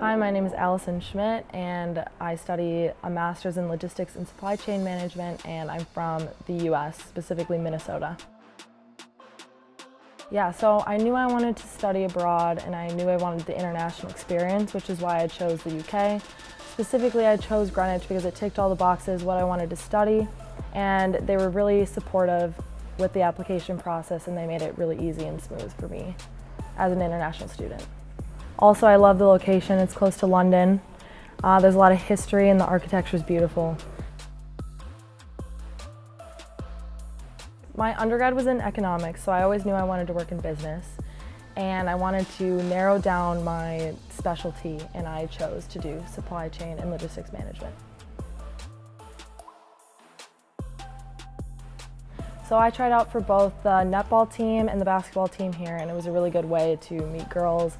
Hi, my name is Allison Schmidt and I study a master's in logistics and supply chain management and I'm from the US, specifically Minnesota. Yeah, so I knew I wanted to study abroad and I knew I wanted the international experience, which is why I chose the UK. Specifically, I chose Greenwich because it ticked all the boxes, what I wanted to study, and they were really supportive with the application process and they made it really easy and smooth for me as an international student. Also, I love the location. It's close to London. Uh, there's a lot of history and the architecture is beautiful. My undergrad was in economics, so I always knew I wanted to work in business. And I wanted to narrow down my specialty, and I chose to do supply chain and logistics management. So I tried out for both the netball team and the basketball team here, and it was a really good way to meet girls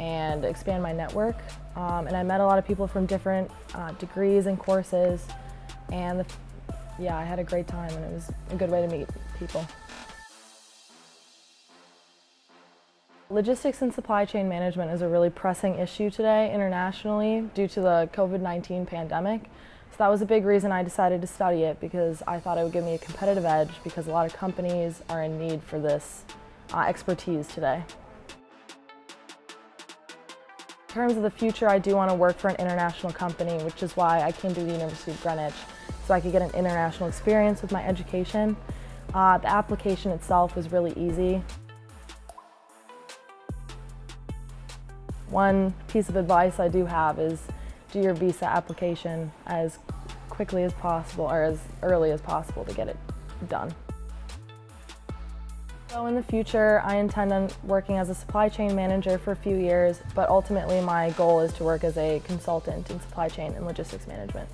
and expand my network. Um, and I met a lot of people from different uh, degrees and courses. And the, yeah, I had a great time and it was a good way to meet people. Logistics and supply chain management is a really pressing issue today internationally due to the COVID-19 pandemic. So that was a big reason I decided to study it because I thought it would give me a competitive edge because a lot of companies are in need for this uh, expertise today. In terms of the future, I do want to work for an international company, which is why I came to the University of Greenwich, so I could get an international experience with my education. Uh, the application itself was really easy. One piece of advice I do have is do your visa application as quickly as possible or as early as possible to get it done. So in the future, I intend on working as a supply chain manager for a few years, but ultimately my goal is to work as a consultant in supply chain and logistics management.